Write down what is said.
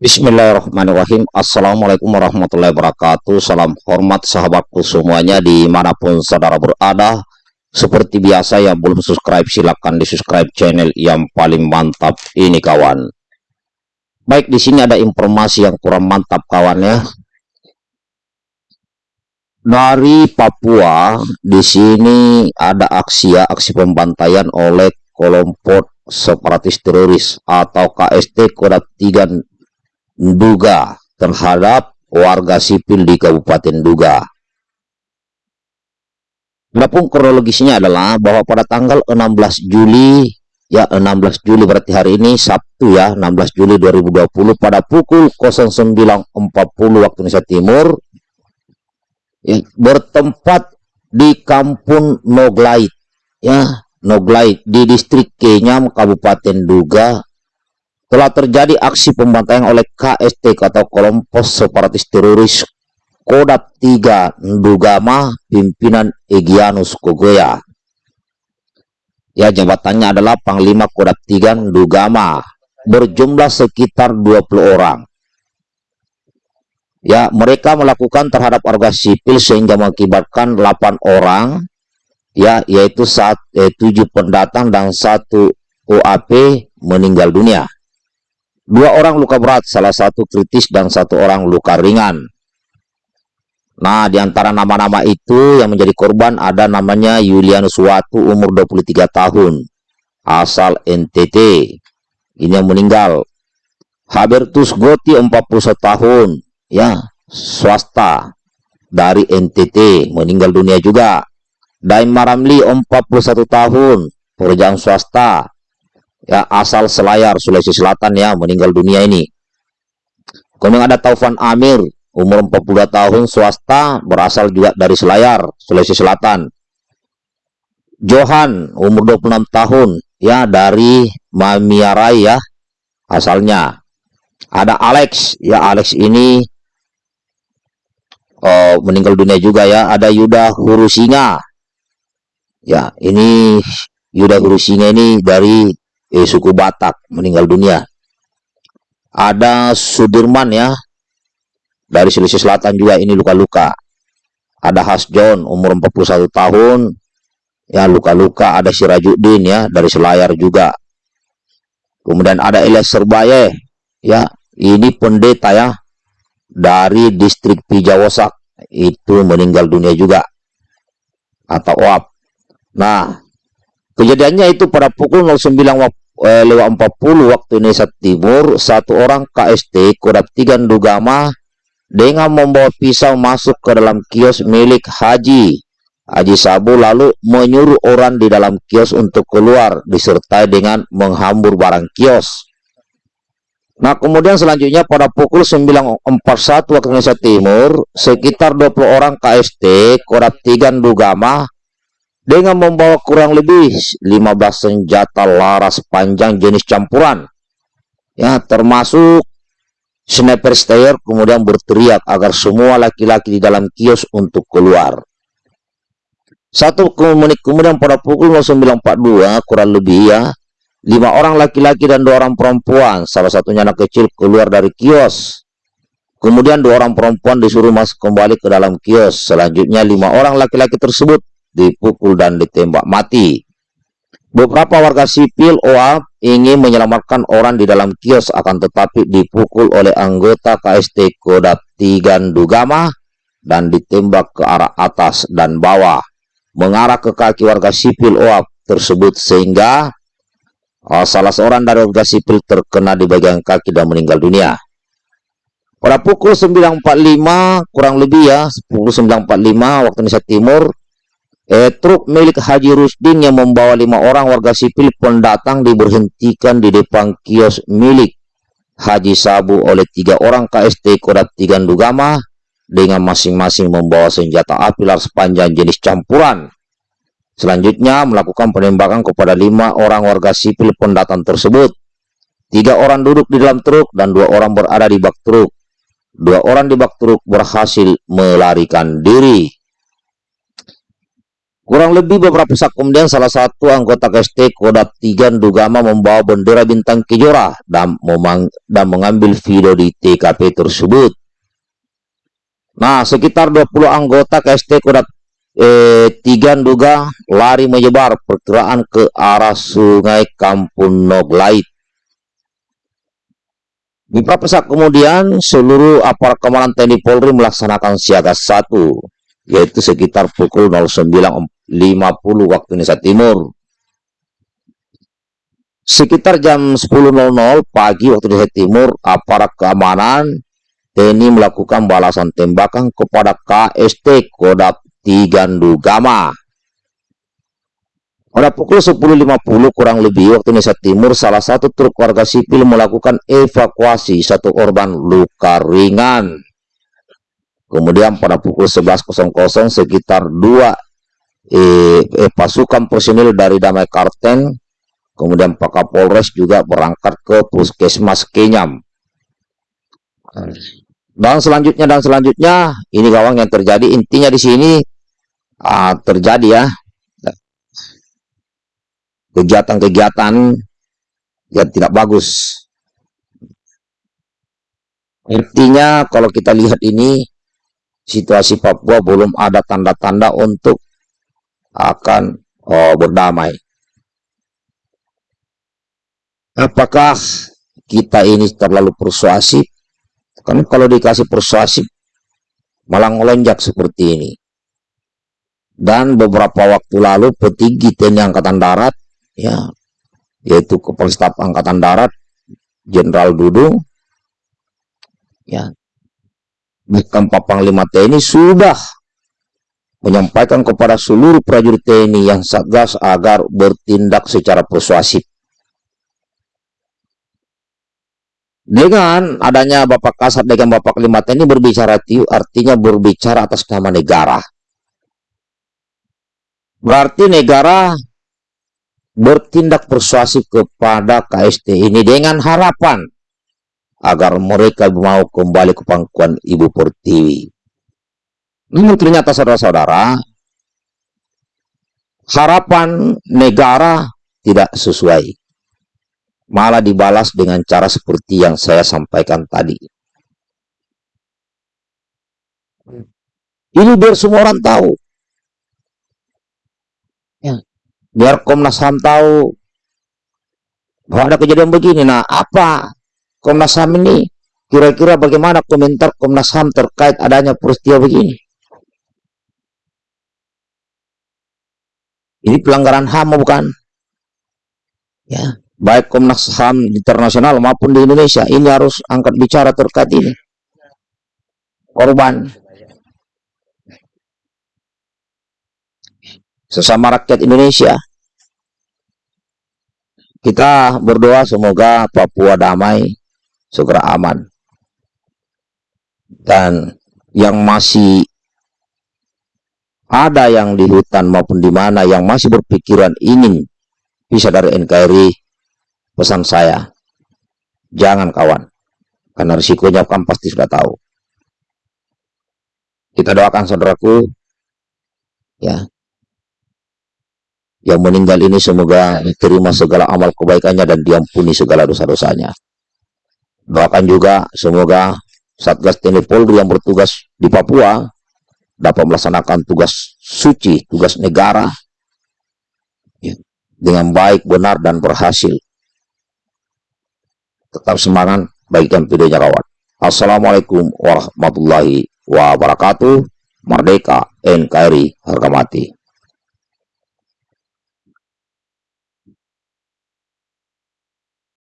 Bismillahirrahmanirrahim. Assalamualaikum warahmatullahi wabarakatuh. Salam hormat sahabatku semuanya Di mana pun saudara berada. Seperti biasa yang belum subscribe Silahkan di subscribe channel yang paling mantap Ini kawan. Baik di sini ada informasi yang kurang mantap kawan ya. Dari Papua Di sini ada aksi ya Aksi pembantaian oleh kelompok separatis teroris atau KST Kodam 3 Duga terhadap warga sipil di Kabupaten Duga. Adapun kronologisnya adalah bahwa pada tanggal 16 Juli ya 16 Juli berarti hari ini Sabtu ya 16 Juli 2020 pada pukul 09.40 waktu Indonesia Timur ya, bertempat di Kampung Noglait ya Noglait di distrik Kenyam Kabupaten Duga telah terjadi aksi pembantaian oleh KST atau kelompok separatis teroris Kodap 3 Ndugama pimpinan Egyanus Kogoya. Ya jabatannya adalah Panglima Kodap 3 Ndugama berjumlah sekitar 20 orang. Ya, mereka melakukan terhadap warga sipil sehingga mengakibatkan 8 orang ya yaitu saat eh, 7 pendatang dan satu OAP meninggal dunia. Dua orang luka berat, salah satu kritis dan satu orang luka ringan. Nah, di antara nama-nama itu yang menjadi korban ada namanya Yulianus Watu umur 23 tahun, asal NTT. Ini yang meninggal. Habertus Goti 41 tahun, ya, swasta dari NTT, meninggal dunia juga. Daim Maramli 41 tahun, pekerjaan swasta ya asal Selayar Sulawesi Selatan ya meninggal dunia ini. Kemudian ada Taufan Amir umur 42 tahun swasta berasal juga dari Selayar Sulawesi Selatan. Johan umur 26 tahun ya dari Mamiarai ya asalnya. Ada Alex ya Alex ini oh, meninggal dunia juga ya. Ada Yuda Hurusinga. Ya ini Yuda Hurusinga ini dari eh, suku Batak meninggal dunia. Ada Sudirman ya, dari Sulawesi Selatan juga ini luka-luka. Ada Hasjon umur 41 tahun, ya luka-luka. Ada Sirajuddin ya, dari Selayar juga. Kemudian ada Elias Serbaye, ya ini pendeta ya, dari distrik Pijawasak, itu meninggal dunia juga. Atau OAP. Nah, kejadiannya itu pada pukul 09 waktu eh, lewat 40 waktu Indonesia Timur, satu orang KST Kodam 3 Ndugama dengan membawa pisau masuk ke dalam kios milik Haji Haji Sabu lalu menyuruh orang di dalam kios untuk keluar disertai dengan menghambur barang kios. Nah kemudian selanjutnya pada pukul 9.41 waktu Indonesia Timur sekitar 20 orang KST Kodam 3 Ndugama dengan membawa kurang lebih 15 senjata laras panjang jenis campuran. Ya termasuk sniper stayer kemudian berteriak agar semua laki-laki di dalam kios untuk keluar. Satu menit kemudian pada pukul 09.42 kurang lebih ya lima orang laki-laki dan dua orang perempuan salah satunya anak kecil keluar dari kios. Kemudian dua orang perempuan disuruh masuk kembali ke dalam kios. Selanjutnya lima orang laki-laki tersebut dipukul dan ditembak mati. Beberapa warga sipil OA ingin menyelamatkan orang di dalam kios akan tetapi dipukul oleh anggota KST Kodap Tigan Dugama dan ditembak ke arah atas dan bawah mengarah ke kaki warga sipil OA tersebut sehingga oh, salah seorang dari warga sipil terkena di bagian kaki dan meninggal dunia. Pada pukul 9.45 kurang lebih ya, pukul 9.45 waktu Indonesia Timur, Eh, truk milik Haji Rusdin yang membawa lima orang warga sipil pendatang diberhentikan di depan kios milik Haji Sabu oleh tiga orang KST Kodat Tiga Dugama dengan masing-masing membawa senjata api laras panjang jenis campuran. Selanjutnya melakukan penembakan kepada lima orang warga sipil pendatang tersebut. Tiga orang duduk di dalam truk dan dua orang berada di bak truk. Dua orang di bak truk berhasil melarikan diri. Kurang lebih beberapa saat kemudian salah satu anggota KST Kodam 3 Dugama membawa bendera bintang kejora dan, dan mengambil video di TKP tersebut. Nah, sekitar 20 anggota KST Kodam eh, Tiga Duga lari menyebar perkiraan ke arah sungai Kampung Noglait. Beberapa saat kemudian, seluruh aparat Kemanan TNI Polri melaksanakan siaga satu, yaitu sekitar pukul 09.50 waktu Indonesia Timur. Sekitar jam 10.00 pagi waktu Indonesia Timur, aparat keamanan TNI melakukan balasan tembakan kepada KST Kodap Tigandu Gama pada pukul 10.50 kurang lebih waktu Indonesia Timur, salah satu truk warga sipil melakukan evakuasi satu korban luka ringan. Kemudian pada pukul 11.00 sekitar dua eh, eh, pasukan personil dari Damai Karten, kemudian Pak Kapolres juga berangkat ke Puskesmas Kenyam. Dan selanjutnya dan selanjutnya ini gawang yang terjadi intinya di sini uh, terjadi ya kegiatan-kegiatan yang tidak bagus. Intinya kalau kita lihat ini, situasi Papua belum ada tanda-tanda untuk akan oh, berdamai. Apakah kita ini terlalu persuasif? Kan kalau dikasih persuasif, malah ngelonjak seperti ini. Dan beberapa waktu lalu petinggi TNI Angkatan Darat ya yaitu Kepala Staf Angkatan Darat Jenderal Dudung ya bahkan Pak Panglima TNI sudah menyampaikan kepada seluruh prajurit TNI yang satgas agar bertindak secara persuasif. Dengan adanya Bapak Kasat dengan Bapak Panglima TNI berbicara artinya berbicara atas nama negara. Berarti negara bertindak persuasif kepada KST ini dengan harapan agar mereka mau kembali ke pangkuan Ibu Pertiwi. Namun ternyata saudara-saudara, harapan negara tidak sesuai. Malah dibalas dengan cara seperti yang saya sampaikan tadi. Ini biar semua orang tahu biar Komnas HAM tahu bahwa ada kejadian begini. Nah, apa Komnas HAM ini? Kira-kira bagaimana komentar Komnas HAM terkait adanya peristiwa begini? Ini pelanggaran HAM bukan? Ya, baik Komnas HAM internasional maupun di Indonesia ini harus angkat bicara terkait ini. Korban sesama rakyat Indonesia. Kita berdoa semoga Papua damai, segera aman. Dan yang masih ada yang di hutan maupun di mana yang masih berpikiran ingin bisa dari NKRI, pesan saya, jangan kawan, karena risikonya kan pasti sudah tahu. Kita doakan saudaraku, ya yang meninggal ini semoga diterima segala amal kebaikannya dan diampuni segala dosa-dosanya. Doakan juga semoga Satgas TNI Polri yang bertugas di Papua dapat melaksanakan tugas suci, tugas negara ya, dengan baik, benar, dan berhasil. Tetap semangat, bagikan videonya kawan. Assalamualaikum warahmatullahi wabarakatuh. Merdeka NKRI harga mati.